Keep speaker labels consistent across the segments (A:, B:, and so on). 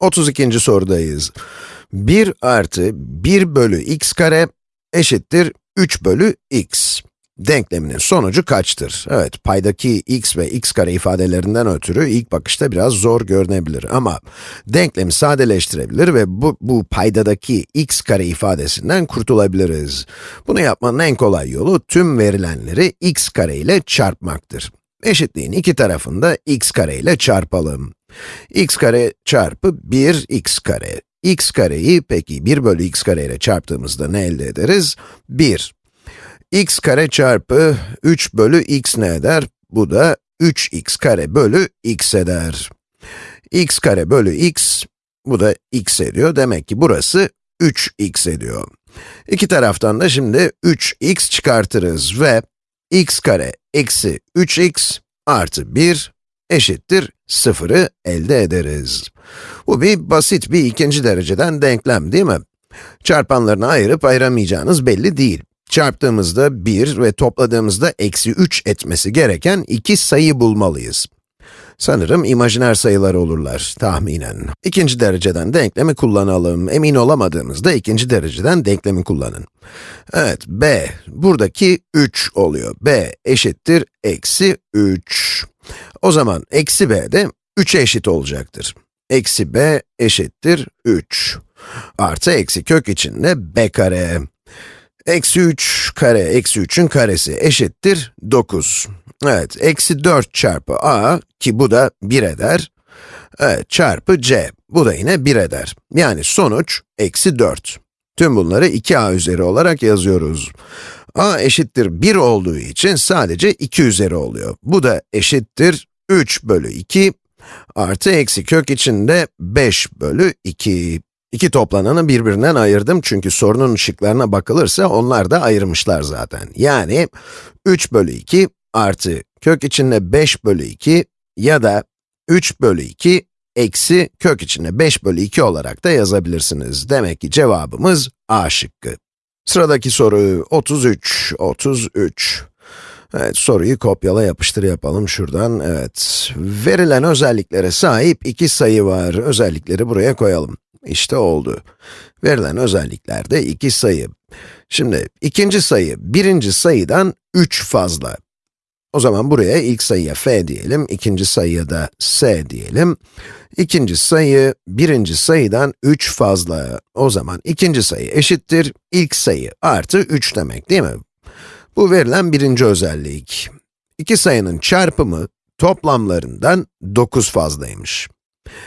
A: 32. sorudayız. 1 artı 1 bölü x kare eşittir 3 bölü x. Denkleminin sonucu kaçtır? Evet, paydaki x ve x kare ifadelerinden ötürü ilk bakışta biraz zor görünebilir ama denklemi sadeleştirebilir ve bu, bu paydadaki x kare ifadesinden kurtulabiliriz. Bunu yapmanın en kolay yolu tüm verilenleri x kare ile çarpmaktır. Eşitliğin iki tarafında x kare ile çarpalım. X kare çarpı 1 x kare. x kareyi peki 1 bölü x kare ile çarptığımızda ne elde ederiz? 1. x kare çarpı 3 bölü x ne eder? Bu da 3x kare bölü x eder. x kare bölü x, bu da x ediyor. Demek ki burası 3x ediyor. İki taraftan da şimdi 3x çıkartırız ve x kare eksi 3x artı 1 eşittir 0'ı elde ederiz. Bu bir basit bir ikinci dereceden denklem değil mi? Çarpanlarını ayırıp ayıramayacağınız belli değil. Çarptığımızda 1 ve topladığımızda eksi 3 etmesi gereken iki sayı bulmalıyız. Sanırım imajiner sayılar olurlar, tahminen. İkinci dereceden denklemi kullanalım. Emin olamadığımızda ikinci dereceden denklemi kullanın. Evet, b, buradaki 3 oluyor. b eşittir eksi 3. O zaman eksi b de 3'e eşit olacaktır. Eksi b eşittir 3. Artı eksi kök içinde b kare. Eksi 3 kare, eksi 3'ün karesi eşittir 9. Evet, eksi 4 çarpı a, ki bu da 1 eder. Evet, çarpı c, bu da yine 1 eder. Yani sonuç, eksi 4. Tüm bunları 2a üzeri olarak yazıyoruz. a eşittir 1 olduğu için sadece 2 üzeri oluyor. Bu da eşittir 3 bölü 2 artı eksi kök içinde 5 bölü 2. İki toplananı birbirinden ayırdım çünkü sorunun ışıklarına bakılırsa onlar da ayırmışlar zaten. Yani 3 bölü 2 artı kök içinde 5 bölü 2 ya da 3 bölü 2 eksi kök içinde 5 bölü 2 olarak da yazabilirsiniz. Demek ki cevabımız A şıkkı. Sıradaki soru 33, 33. Evet, soruyu kopyala yapıştır yapalım şuradan. Evet, verilen özelliklere sahip iki sayı var. Özellikleri buraya koyalım. İşte oldu. Verilen özelliklerde iki sayı. Şimdi ikinci sayı, birinci sayıdan 3 fazla. O zaman buraya ilk sayıya f diyelim, ikinci sayıya da s diyelim. İkinci sayı, birinci sayıdan 3 fazla. O zaman ikinci sayı eşittir, ilk sayı artı 3 demek değil mi? Bu verilen birinci özellik. İki sayının çarpımı toplamlarından 9 fazlaymış.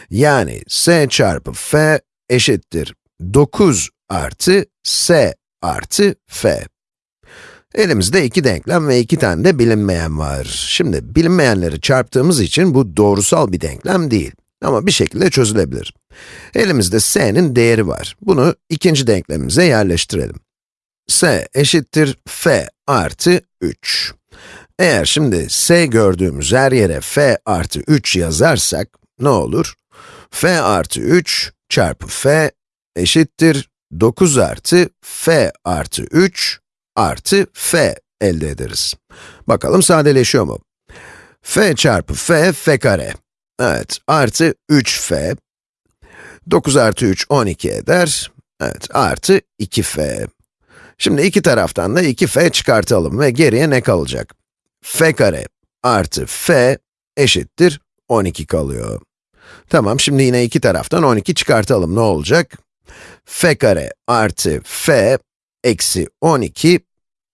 A: Yani s çarpı f eşittir 9 artı s artı f. Elimizde iki denklem ve iki tane de bilinmeyen var. Şimdi bilinmeyenleri çarptığımız için bu doğrusal bir denklem değil. Ama bir şekilde çözülebilir. Elimizde s'nin değeri var. Bunu ikinci denklemimize yerleştirelim. S eşittir f artı 3. Eğer şimdi s gördüğümüz her yere f artı 3 yazarsak, ne olur? f artı 3 çarpı f eşittir 9 artı f artı 3 artı f elde ederiz. Bakalım sadeleşiyor mu? f çarpı f, f kare. Evet, artı 3f. 9 artı 3, 12 eder. Evet, artı 2f. Şimdi iki taraftan da 2f çıkartalım ve geriye ne kalacak? f kare artı f eşittir 12 kalıyor. Tamam, şimdi yine iki taraftan 12 çıkartalım. Ne olacak? f kare artı f eksi 12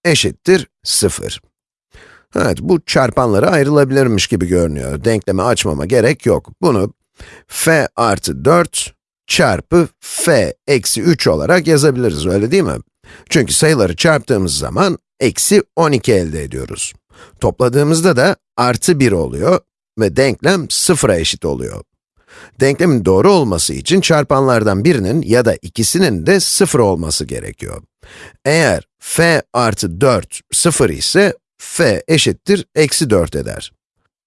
A: eşittir 0. Evet, bu çarpanlara ayrılabilirmiş gibi görünüyor. Denklemi açmama gerek yok. Bunu f artı 4 çarpı f eksi 3 olarak yazabiliriz, öyle değil mi? Çünkü sayıları çarptığımız zaman eksi 12 elde ediyoruz. Topladığımızda da artı 1 oluyor ve denklem 0'a eşit oluyor. Denklemin doğru olması için çarpanlardan birinin ya da ikisinin de 0 olması gerekiyor. Eğer f artı 4 0 ise, f eşittir eksi 4 eder.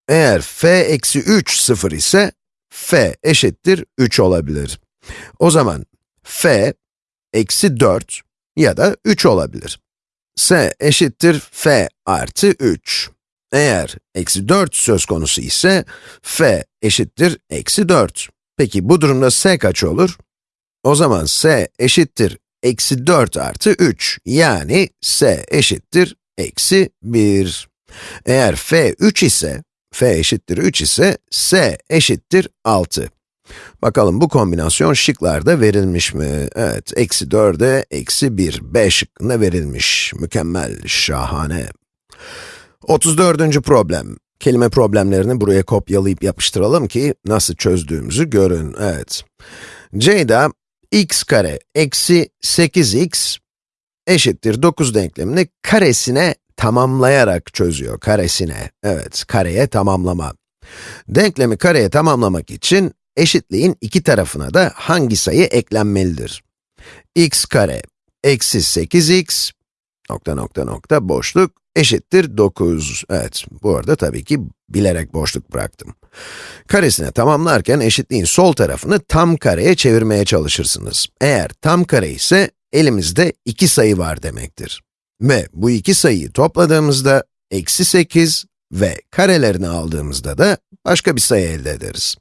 A: Eğer f eksi 3 0 ise, f eşittir 3 olabilir. O zaman f eksi 4 ya da 3 olabilir. s eşittir f artı 3. Eğer eksi 4 söz konusu ise, f eşittir eksi 4. Peki bu durumda s kaç olur? O zaman s eşittir eksi 4 artı 3, yani s eşittir eksi 1. Eğer f 3 ise, f eşittir 3 ise, s eşittir 6. Bakalım bu kombinasyon şıklarda verilmiş mi? Evet, eksi 4'e eksi 1, b şıkkında verilmiş. Mükemmel, şahane. 34. problem. Kelime problemlerini buraya kopyalayıp yapıştıralım ki nasıl çözdüğümüzü görün. Evet. Ceyda, x kare eksi 8x eşittir 9 denklemini karesine tamamlayarak çözüyor, karesine. Evet, kareye tamamlama. Denklemi kareye tamamlamak için eşitliğin iki tarafına da hangi sayı eklenmelidir? x kare eksi 8x nokta nokta nokta boşluk eşittir 9. Evet, bu arada tabii ki bilerek boşluk bıraktım. Karesine tamamlarken eşitliğin sol tarafını tam kareye çevirmeye çalışırsınız. Eğer tam kare ise elimizde iki sayı var demektir. Ve bu iki sayıyı topladığımızda eksi 8 ve karelerini aldığımızda da başka bir sayı elde ederiz.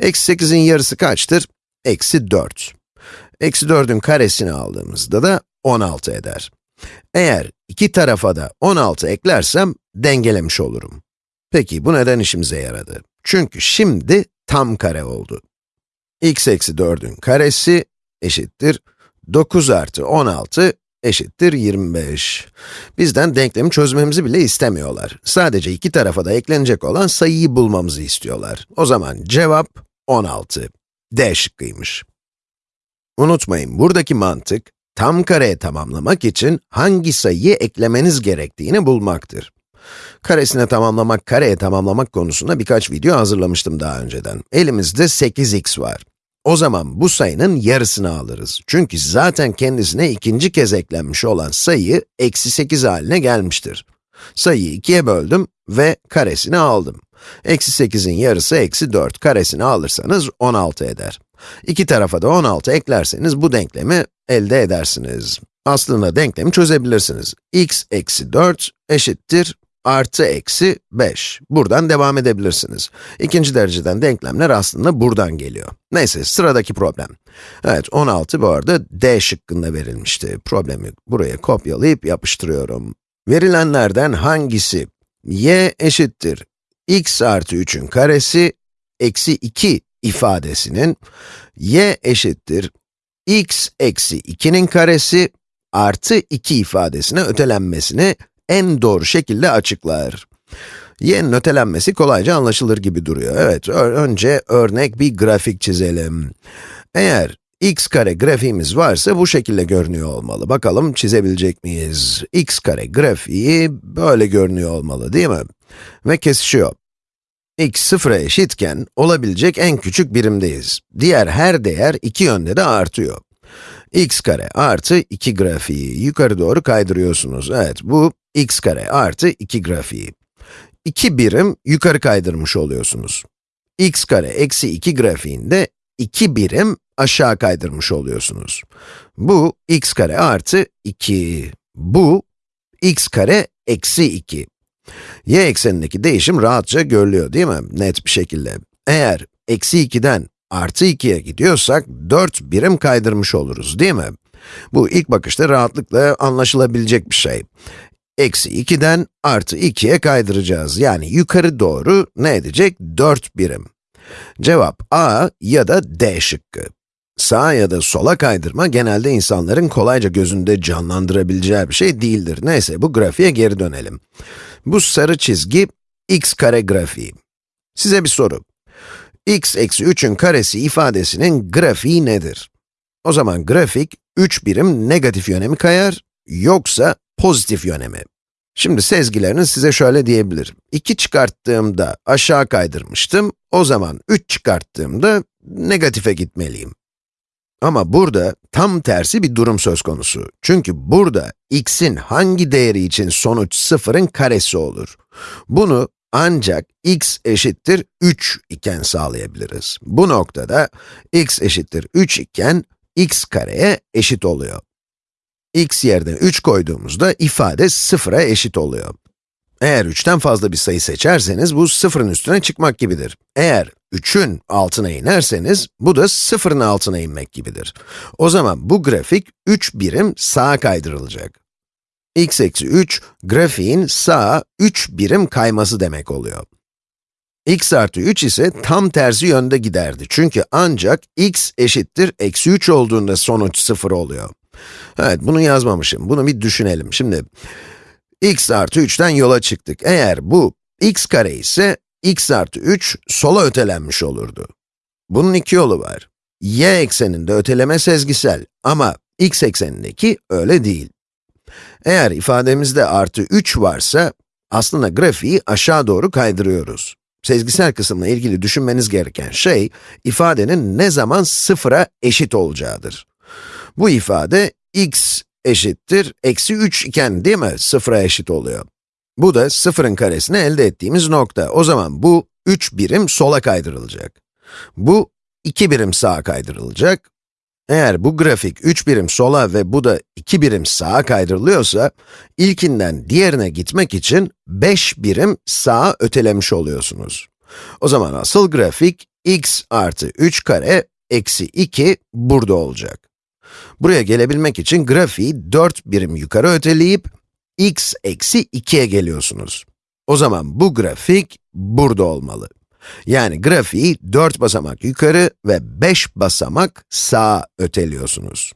A: Eksi 8'in yarısı kaçtır? Eksi 4. Eksi 4'ün karesini aldığımızda da 16 eder. Eğer iki tarafa da 16 eklersem dengelemiş olurum. Peki bu neden işimize yaradı? Çünkü şimdi tam kare oldu. x eksi 4'ün karesi eşittir 9 artı 16 eşittir 25. Bizden denklemi çözmemizi bile istemiyorlar. Sadece iki tarafa da eklenecek olan sayıyı bulmamızı istiyorlar. O zaman cevap 16. D şıkkıymış. Unutmayın, buradaki mantık, tam kareye tamamlamak için hangi sayıyı eklemeniz gerektiğini bulmaktır. Karesine tamamlamak, kareye tamamlamak konusunda birkaç video hazırlamıştım daha önceden. Elimizde 8x var. O zaman bu sayının yarısını alırız. Çünkü zaten kendisine ikinci kez eklenmiş olan sayı, eksi 8 haline gelmiştir. Sayıyı ikiye böldüm ve karesini aldım. Eksi 8'in yarısı eksi 4, karesini alırsanız 16 eder. İki tarafa da 16 eklerseniz bu denklemi elde edersiniz. Aslında denklemi çözebilirsiniz. x eksi 4 eşittir artı eksi 5. Buradan devam edebilirsiniz. İkinci dereceden denklemler aslında buradan geliyor. Neyse, sıradaki problem. Evet, 16 bu arada D şıkkında verilmişti. Problemi buraya kopyalayıp yapıştırıyorum. Verilenlerden hangisi y eşittir x artı 3'ün karesi eksi 2 ifadesinin y eşittir x eksi 2'nin karesi artı 2 ifadesine ötelenmesini en doğru şekilde açıklar. Y'nin ötelenmesi kolayca anlaşılır gibi duruyor. Evet, önce örnek bir grafik çizelim. Eğer x kare grafiğimiz varsa bu şekilde görünüyor olmalı. Bakalım çizebilecek miyiz? x kare grafiği böyle görünüyor olmalı değil mi? Ve kesişiyor. x sıfıra eşitken olabilecek en küçük birimdeyiz. Diğer her değer iki yönde de artıyor x kare artı 2 grafiği yukarı doğru kaydırıyorsunuz. Evet, bu x kare artı 2 grafiği. 2 birim yukarı kaydırmış oluyorsunuz. x kare eksi 2 grafiğinde 2 birim aşağı kaydırmış oluyorsunuz. Bu x kare artı 2. Bu x kare eksi 2. y eksenindeki değişim rahatça görülüyor değil mi? Net bir şekilde. Eğer eksi 2'den artı 2'ye gidiyorsak 4 birim kaydırmış oluruz değil mi? Bu ilk bakışta rahatlıkla anlaşılabilecek bir şey. Eksi 2'den artı 2'ye kaydıracağız. Yani yukarı doğru ne edecek? 4 birim. Cevap A ya da D şıkkı. Sağa ya da sola kaydırma genelde insanların kolayca gözünde canlandırabileceği bir şey değildir. Neyse bu grafiğe geri dönelim. Bu sarı çizgi x kare grafiği. Size bir soru x eksi 3'ün karesi ifadesinin grafiği nedir? O zaman grafik 3 birim negatif yöne mi kayar, yoksa pozitif yöne mi? Şimdi sezgileriniz size şöyle diyebilir. 2 çıkarttığımda aşağı kaydırmıştım, o zaman 3 çıkarttığımda negatife gitmeliyim. Ama burada tam tersi bir durum söz konusu. Çünkü burada x'in hangi değeri için sonuç sıfırın karesi olur? Bunu ancak x eşittir 3 iken sağlayabiliriz. Bu noktada x eşittir 3 iken x kareye eşit oluyor. x yerine 3 koyduğumuzda ifade sıfıra eşit oluyor. Eğer 3'ten fazla bir sayı seçerseniz, bu sıfırın üstüne çıkmak gibidir. Eğer 3'ün altına inerseniz, bu da sıfırın altına inmek gibidir. O zaman bu grafik 3 birim sağa kaydırılacak. X eksi 3, grafiğin sağa 3 birim kayması demek oluyor. x artı 3 ise tam tersi yönde giderdi. Çünkü ancak x eşittir eksi 3 olduğunda sonuç 0 oluyor. Evet, bunu yazmamışım. Bunu bir düşünelim. Şimdi, x artı 3'ten yola çıktık. Eğer bu x kare ise, x artı 3 sola ötelenmiş olurdu. Bunun iki yolu var. y ekseninde öteleme sezgisel ama x eksenindeki öyle değil. Eğer ifademizde artı 3 varsa, aslında grafiği aşağı doğru kaydırıyoruz. Sezgisel kısımla ilgili düşünmeniz gereken şey, ifadenin ne zaman sıfıra eşit olacağıdır. Bu ifade, x eşittir eksi 3 iken değil mi sıfıra eşit oluyor. Bu da sıfırın karesini elde ettiğimiz nokta. O zaman bu 3 birim sola kaydırılacak. Bu 2 birim sağa kaydırılacak. Eğer bu grafik 3 birim sola ve bu da 2 birim sağa kaydırılıyorsa, ilkinden diğerine gitmek için 5 birim sağa ötelemiş oluyorsunuz. O zaman asıl grafik x artı 3 kare eksi 2 burada olacak. Buraya gelebilmek için grafiği 4 birim yukarı öteleyip, x eksi 2'ye geliyorsunuz. O zaman bu grafik burada olmalı. Yani grafiği 4 basamak yukarı ve 5 basamak sağa öteliyorsunuz.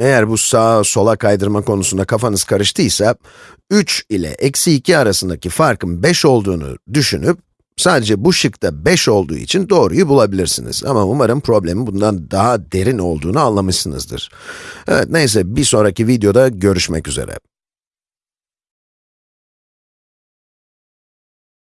A: Eğer bu sağa sola kaydırma konusunda kafanız karıştıysa, 3 ile eksi 2 arasındaki farkın 5 olduğunu düşünüp, sadece bu şıkta 5 olduğu için doğruyu bulabilirsiniz. Ama umarım problemin bundan daha derin olduğunu anlamışsınızdır. Evet, neyse bir sonraki videoda görüşmek üzere.